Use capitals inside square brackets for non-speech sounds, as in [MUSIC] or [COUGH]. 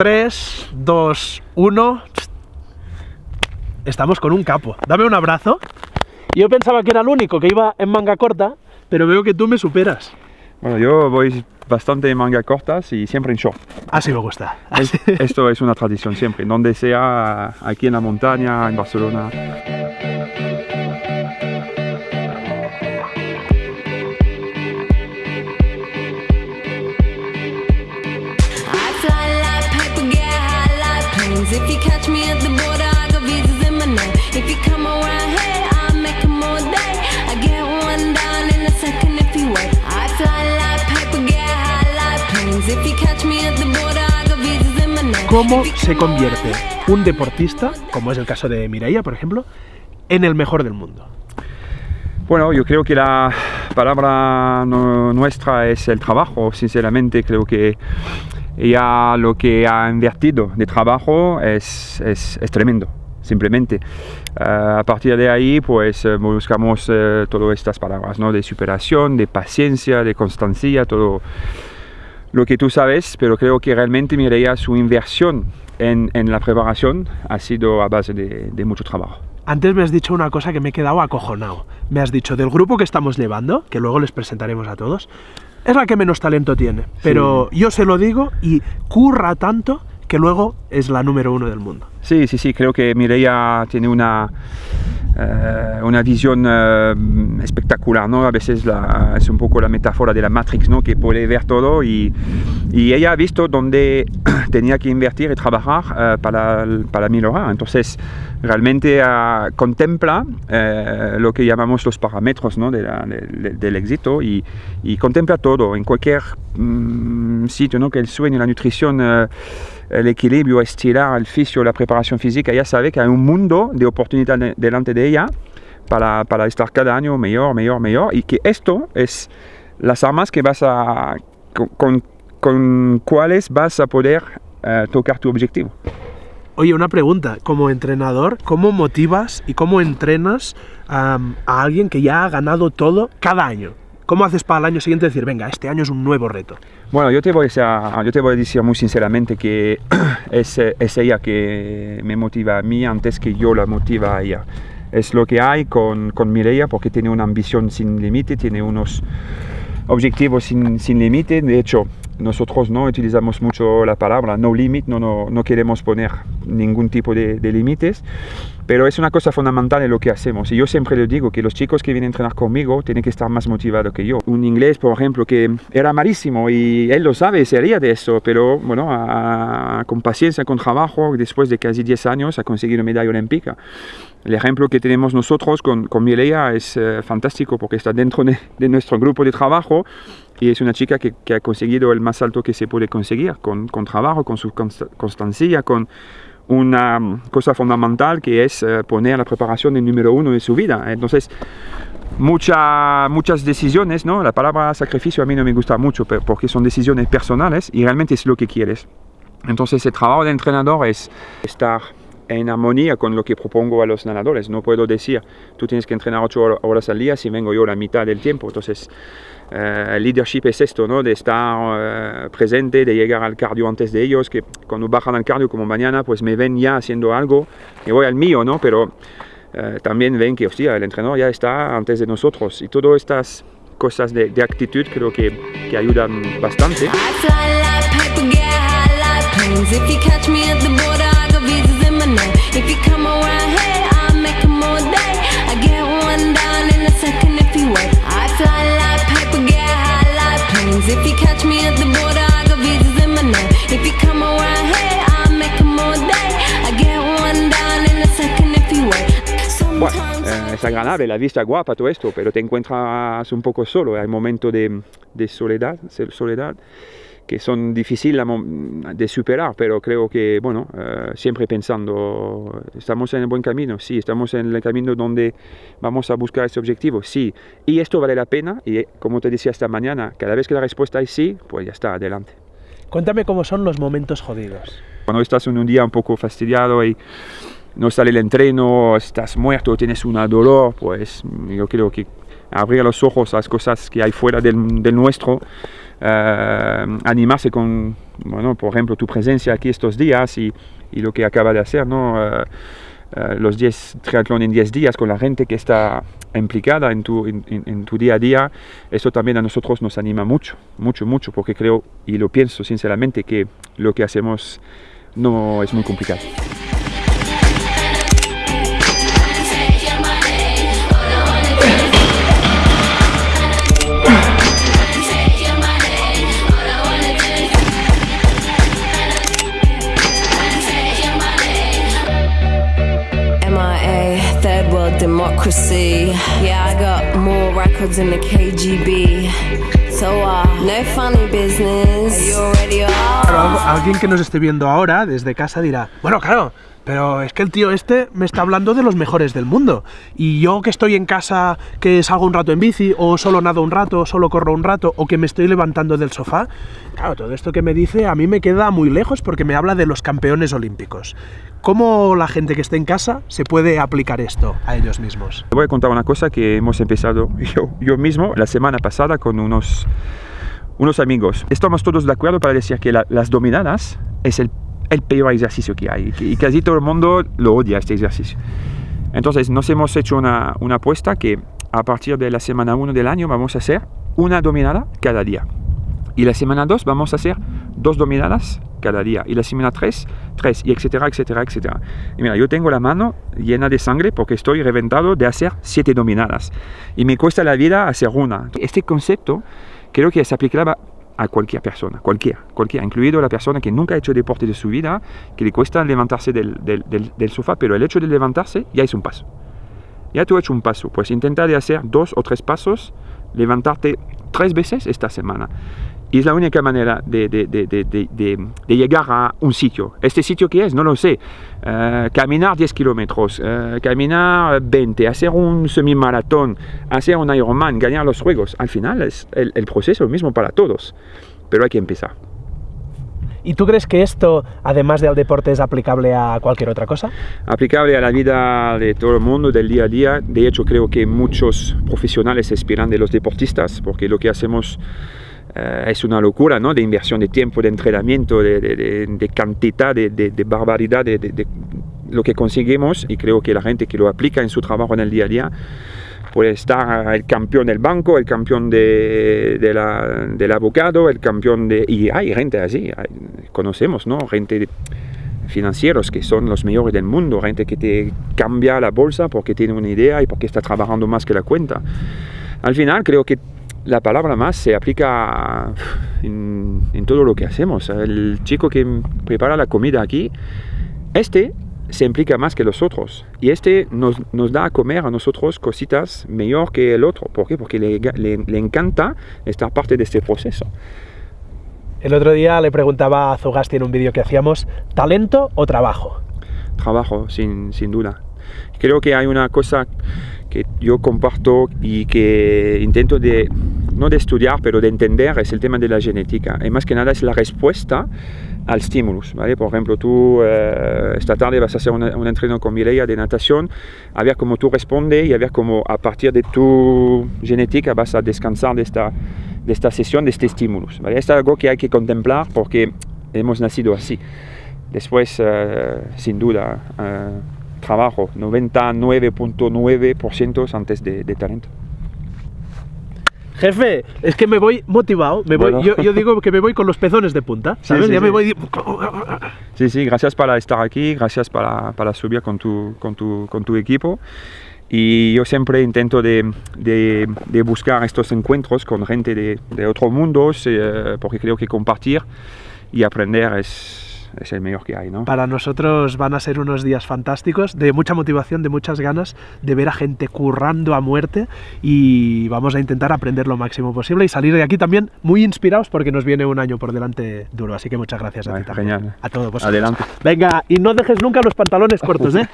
3, 2, 1. Estamos con un capo. Dame un abrazo. Yo pensaba que era el único que iba en manga corta, pero veo que tú me superas. Bueno, yo voy bastante en manga cortas y siempre en short. Así me gusta. Es- esto es una tradición siempre, donde sea, aquí en la montaña, en Barcelona. ¿Cómo se convierte un deportista, como es el caso de Mireia, por ejemplo, en el mejor del mundo? Bueno, yo creo que la palabra no- nuestra es el trabajo. Sinceramente, creo que ella lo que ha invertido de trabajo es, es- es tremendo, simplemente. Eh, a partir de ahí, pues eh, buscamos eh, todas estas palabras, ¿no? De superación, de paciencia, de constancia, todo lo que tú sabes, pero creo que realmente Mireia su inversión en, en la preparación ha sido a base de, de mucho trabajo. Antes me has dicho una cosa que me he quedado acojonado. Me has dicho del grupo que estamos llevando, que luego les presentaremos a todos, es la que menos talento tiene. Pero yo se lo digo y curra tanto que luego es la número uno del mundo. Sí, sí, sí, creo que Mireia tiene una, eh, una visión eh, espectacular, ¿no? A veces la- es un poco la metáfora de la Matrix, ¿no? Que puede ver todo y, y ella ha visto dónde [CLEARS THROAT] tenía que invertir y trabajar eh, para, para mejorar. Entonces, realmente contempla lo que llamamos los parámetros ¿no? de la- de- de- del éxito y, y contempla todo en cualquier mm, sitio, ¿no? Que el sueño, la nutrición, el equilibrio estilar, el fisio, la preparación física, ella sabe que hay un mundo de oportunidades de- delante de ella para, estar cada año mejor, mejor, mejor y que esto es las armas que vas a, con, con, cuáles vas a poder eh, tocar tu objetivo. Oye, una pregunta. Como entrenador, ¿cómo motivas y cómo entrenas a alguien que ya ha ganado todo cada año? ¿Cómo haces para el año siguiente decir, venga, este año es un nuevo reto? Bueno, yo te voy a, yo te voy a decir muy sinceramente que [CLEARS THROAT] es, es ella que me motiva a mí antes que yo la motiva a ella. Es lo que hay con, con Mireia porque tiene una ambición sin límite, tiene unos objetivos sin, sin límite. De hecho, nosotros no utilizamos mucho la palabra no limit, no, no, no queremos poner ningún tipo de, de límites, pero es una cosa fundamental en lo que hacemos. Y yo siempre le digo que los chicos que vienen a entrenar conmigo tienen que estar más motivados que yo. Un inglés, por ejemplo, que era malísimo y él lo sabe, se ría de eso, pero bueno, a- con paciencia, con trabajo, después de casi 10 años ha conseguido medalla olímpica. El ejemplo que tenemos nosotros con, con Mireia es eh, fantástico porque está dentro de, de nuestro grupo de trabajo y es una chica que, que ha conseguido el más alto que se puede conseguir con, con trabajo, con su consta- constancia, con una mm, cosa fundamental que es eh, poner la preparación en número uno de su vida. Entonces, mucha- muchas decisiones, ¿no? La palabra sacrificio a mí no me gusta mucho porque son decisiones personales y realmente es lo que quieres. Entonces, el trabajo de entrenador es estar en armonía con lo que propongo a los nadadores. No puedo decir, tú tienes que entrenar ocho hor- horas al día si vengo yo la mitad del tiempo. Entonces, eh, el leadership es esto, ¿no? De estar eh, presente, de llegar al cardio antes de ellos, que cuando bajan al cardio como mañana, pues me ven ya haciendo algo, y voy al mío, ¿no? Pero eh, también ven que, hostia, el entrenador ya está antes de nosotros. Y todas estas cosas de, de actitud creo que, que ayudan bastante. If you come around here, I'll make 'em all day. I get one down in a second if you wait. I fly like paper, get high like planes. If you catch me at the border, I got visas in my name. If you come around here, I'll make 'em all day. I get one down in a second if you wait. Bueno, Sometimes eh, es agradable, la vista guapa, todo esto, pero te encuentras un poco solo. Hay momentos de, de soledad, soledad que son difíciles de superar, pero creo que, bueno, eh, siempre pensando, ¿estamos en el buen camino? Sí, estamos en el camino donde vamos a buscar ese objetivo, sí. Y esto vale la pena, y como te decía esta mañana, cada vez que la respuesta es sí, pues ya está, adelante. Cuéntame cómo son los momentos jodidos. Cuando estás en un día un poco fastidiado y no sale el entreno, estás muerto, tienes un dolor, pues yo creo que abrir los ojos a las cosas que hay fuera del, nuestro, eh, animarse con, bueno, por ejemplo, tu presencia aquí estos días y, lo que acaba de hacer, ¿no? Eh, eh, los 10 triatlón en 10 días con la gente que está implicada en tu, en tu día a día, eso también a nosotros nos anima mucho, mucho, mucho, porque creo y lo pienso sinceramente que lo que hacemos no es muy complicado. Democracy. Yeah, I got more records than the KGB. So, uh, no funny business. You already are. Claro, alguien que nos esté viendo ahora desde casa dirá, bueno, claro, pero es que el tío este me está hablando de los mejores del mundo. Y yo que estoy en casa, que salgo un rato en bici, o solo nado un rato, o solo corro un rato, o que me estoy levantando del sofá, claro, todo esto que me dice a mí me queda muy lejos porque me habla de los campeones olímpicos. ¿Cómo la gente que esté en casa se puede aplicar esto a ellos mismos? Te voy a contar una cosa que hemos empezado [LAUGHS] yo, yo mismo la semana pasada con unos, unos amigos. Estamos todos de acuerdo para decir que la- las dominadas es el, el peor ejercicio que hay y casi todo el mundo lo odia este ejercicio. Entonces nos hemos hecho una, una apuesta que a partir de la semana 1 del año vamos a hacer una dominada cada día. Y la semana 2 vamos a hacer dos dominadas cada día. Y la semana 3, 3, y etcétera, etcétera, etcétera. Y mira, yo tengo la mano llena de sangre porque estoy reventado de hacer siete dominadas. Y me cuesta la vida hacer una. Este concepto creo que es aplicable a cualquier persona, cualquiera, cualquiera, incluido la persona que nunca ha hecho deporte de su vida, que le cuesta levantarse del, del, sofá, pero el hecho de levantarse ya es un paso. Ya tú has hecho un paso, pues intenta de hacer dos o tres pasos, levantarte tres veces esta semana. Y es la única manera de, de- de- de- llegar a un sitio. ¿Este sitio qué es? No lo sé. Eh, caminar 10 kilómetros, eh, caminar 20, hacer un semimaratón, hacer un Ironman, ganar los juegos. Al final es el, el proceso mismo para todos, pero hay que empezar. ¿Y tú crees que esto, además del deporte, es aplicable a cualquier otra cosa? aplicable a la vida de todo el mundo, del día a día. De hecho, creo que muchos profesionales se inspiran de los deportistas, porque lo que hacemos eh, es una locura, ¿no? De inversión de tiempo, de entrenamiento, de, de- de- cantidad, de, de- barbaridad, de, lo que conseguimos. Y creo que la gente que lo aplica en su trabajo en el día a día puede estar el campeón del banco, el campeón la- del abogado, el campeón de... Y hay gente así, hay- conocemos, ¿no? Gente financieros que son los mejores del mundo, gente que te cambia la bolsa porque tiene una idea y porque está trabajando más que la cuenta. Al final creo que la palabra más se aplica en, en todo lo que hacemos. El chico que prepara la comida aquí, este se implica más que los otros y este nos, nos da a comer a nosotros cositas mejor que el otro. ¿Por qué? Porque le, le- le encanta estar parte de este proceso. El otro día le preguntaba a Zugasti en un vídeo que hacíamos, ¿talento o trabajo? trabajo, sin, sin duda. Creo que hay una cosa que yo comparto y que intento de, no de estudiar, pero de entender, es el tema de la genética. Y más que nada es la respuesta al estímulos. ¿vale? Por ejemplo, tú eh, esta tarde vas a hacer un entreno con Mireia de natación, a ver cómo tú respondes y a ver cómo a partir de tu genética vas a descansar de esta, de esta sesión, de este estímulos. ¿vale? Es algo que hay que contemplar porque hemos nacido así. Después, eh, sin duda, eh, trabajo, 99.9% antes de, de talento. Jefe, es que me voy motivado, me voy, Bueno. yo, yo digo que me voy con los pezones de punta, Sí, ¿sabes? sí, ya me sí. voy... Sí, sí, gracias para estar aquí, gracias para, para subir con tu, con, tu, con tu equipo. Y yo siempre intento de, de- de buscar estos encuentros con gente de, de otros mundos, eh, porque creo que compartir y aprender es, es el mejor que hay, ¿no? Para nosotros van a ser unos días fantásticos, de mucha motivación, de muchas ganas de ver a gente currando a muerte y vamos a intentar aprender lo máximo posible y salir de aquí también muy inspirados porque nos viene un año por delante duro. Así que muchas gracias a Vale, ti también. genial. A todos vosotros. Adelante. Venga, y no dejes nunca los pantalones cortos, ¿eh?